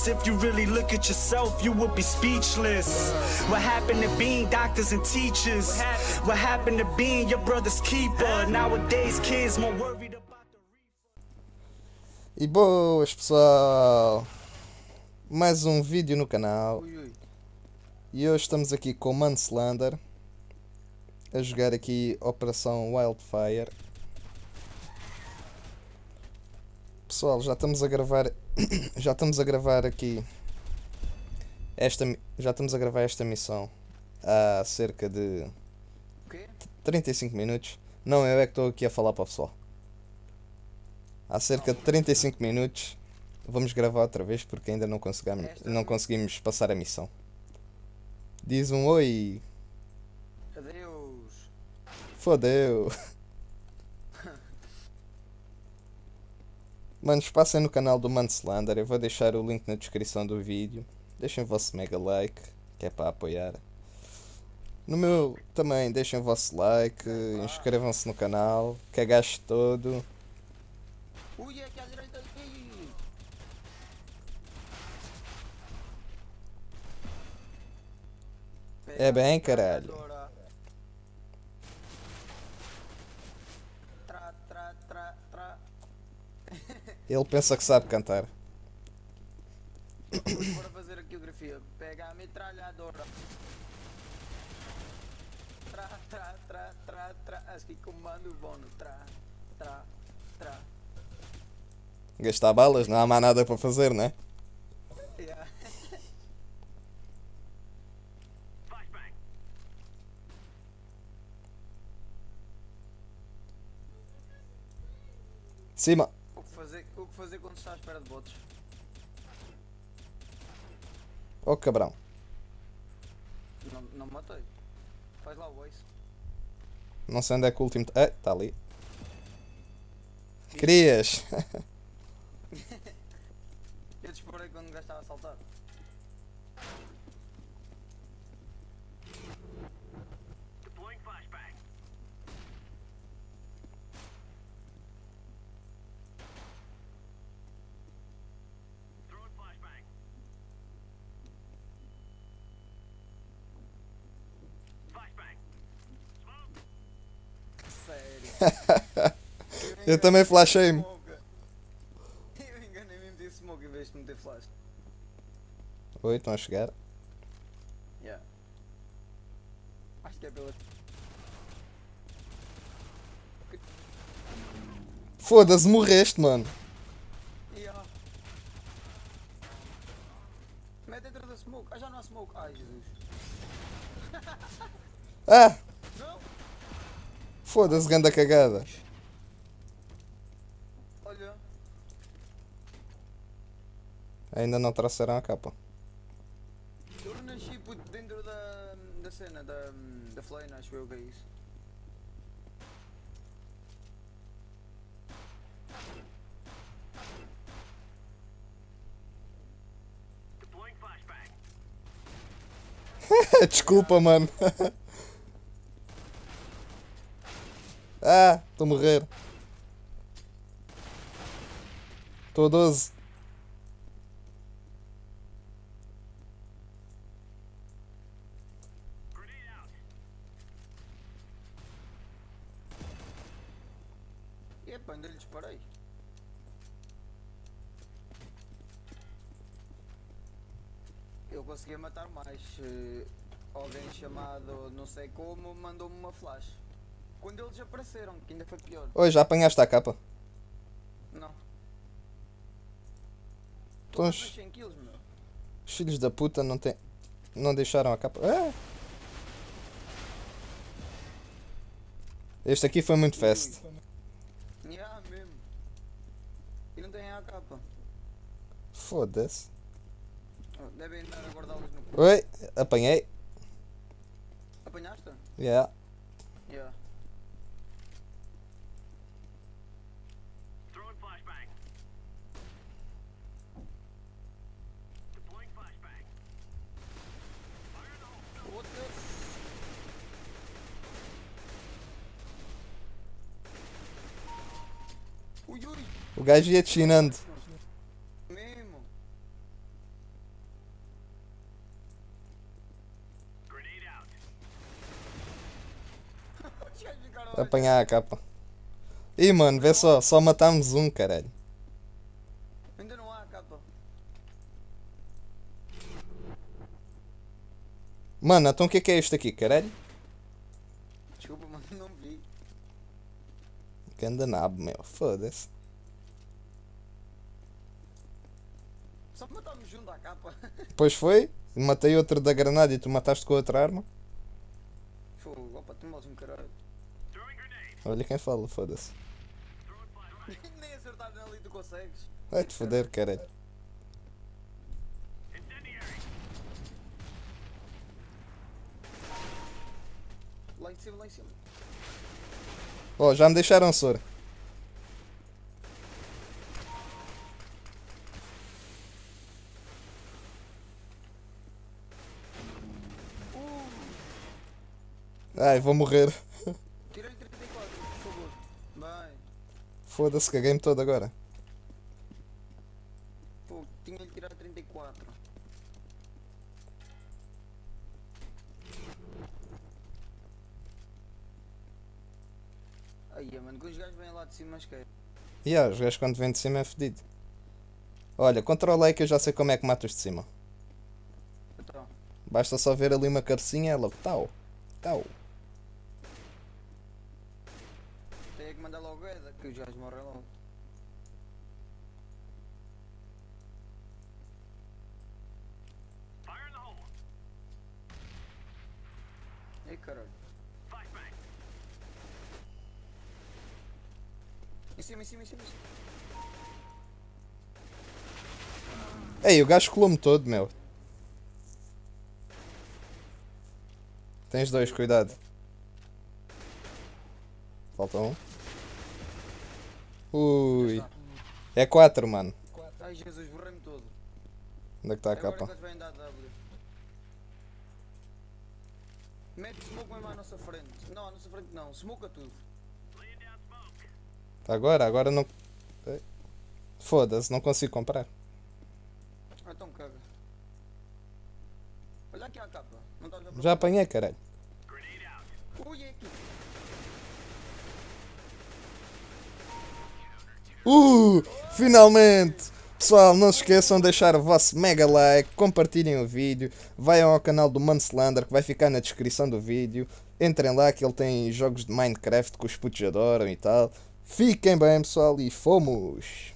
else. If you really look at yourself, you would be speechless. What happened to being doctors and teachers? What happened to being your brother's keeper? Nowadays, kids more worried about the E boas pessoal! Mais um vídeo no canal e hoje estamos aqui com o Manslander a jogar aqui Operação Wildfire. Pessoal, já estamos a gravar já estamos a gravar aqui esta já estamos a gravar esta missão há cerca de O quê? 35 minutos. Não, eu é que estou aqui a falar para o pessoal. Há cerca de 35 minutos. Vamos gravar outra vez porque ainda não conseguimos, Esta não conseguimos passar a missão. Diz um oi. Adeus. Fodeu. Manos, passem no canal do Manslander. Eu vou deixar o link na descrição do vídeo. Deixem o vosso mega like, que é para apoiar. No meu também, deixem o vosso like, inscrevam-se no canal, todo. Ui, é aqui à direita. Ui. É bem, caralho. Ele pensa que sabe cantar. Bora fazer aqui o grafia. Pega a metralhadora. Tra, tra, tra, tra, tra. Acho que comando bom. Tra, tra, tra. Gastar balas, não há mais nada para fazer, né? Yeah. Cima! Fazer, quando está à espera de botes? Oh cabrão. Não, não me matei. Faz lá o ace. Não sei onde é que o último. Ah, está ali. Querias! Eu disparei quando o gajo estava a saltar. Eu também flashei-me. Eu enganei-me e meti smoke em vez de meter flash. Oi, estão a chegar. Yeah. Acho que é pela. Foda-se, morreste, mano. Yeah. Mete dentro da smoke. Ah, já não há smoke. Ai, Jesus. Ah! Foda-se, ganda cagada. Ainda não trouxeram a capa. Eu nasci puto, dentro da, da cena, da, da flame, acho eu que é isso. Desculpa, mano. ah, estou a morrer. Estou a 12. E ainda lhe disparei. Eu conseguia matar mais. eh, Alguém chamado não sei como mandou-me uma flash. Quando eles apareceram, que ainda foi pior. Oi, já apanhaste a capa? Não. Mas os, 100 kills, meu. os filhos da puta não, tem, não deixaram a capa. Ah! Este aqui foi muito fast. Foda-se. Devem estar a guardá-los no cu. Oi, apanhei. Apanhaste? Yeah. O gajo ia te chinando. Apanhar a capa. Ih, mano, vê só, só matámos um, caralho. Ainda não há capa. Mano, então o que é que é isto aqui, caralho? Desculpa, mano, não vi. Que anda nabo, meu, foda-se. Só matámos junto à capa. Depois foi, matei outro da granada e tu mataste com outra arma. Fogo, opa, tu moles um caralho. Olha quem fala, foda-se. Nem acertar nele e tu consegues. Vai-te foder, caralho. Lá em cima, lá em cima. Oh, já me deixaram soro. Ai, vou morrer. Foda-se, caguei-me todo agora. Pô, tinha-lhe tirado 34. Aí, mano, que os gajos vêm lá de cima, mas que E yeah, os gajos quando vêm de cima é fedido. Olha, controla aí que eu já sei como é que mato os de cima. Então, Basta só ver ali uma cabecinha, ela tal, tal. Logo essa, que os gajos morrem logo. Ei, caralho. Em cima, em cima, em cima. em cima. Ei, o gajo colou-me todo, meu. Tens dois, cuidado. Falta um. Ui. É quatro, mano. Ai Jesus, borrei-me todo. Onde é que está a capa? Mete smoke mesmo à nossa frente. Não, à nossa frente não. Smoke a tudo. Agora, agora não. Foda-se, não consigo comprar. Ah, então caga. Olha aqui a capa. A Já apanhei, caralho. Ui, é aqui. Uh! Finalmente! Pessoal, não se esqueçam de deixar o vosso mega like, compartilhem o vídeo, vayam ao canal do Manslander que vai ficar na descrição do vídeo. Entrem lá que ele tem jogos de Minecraft que os putos adoram e tal. Fiquem bem, pessoal, e fomos!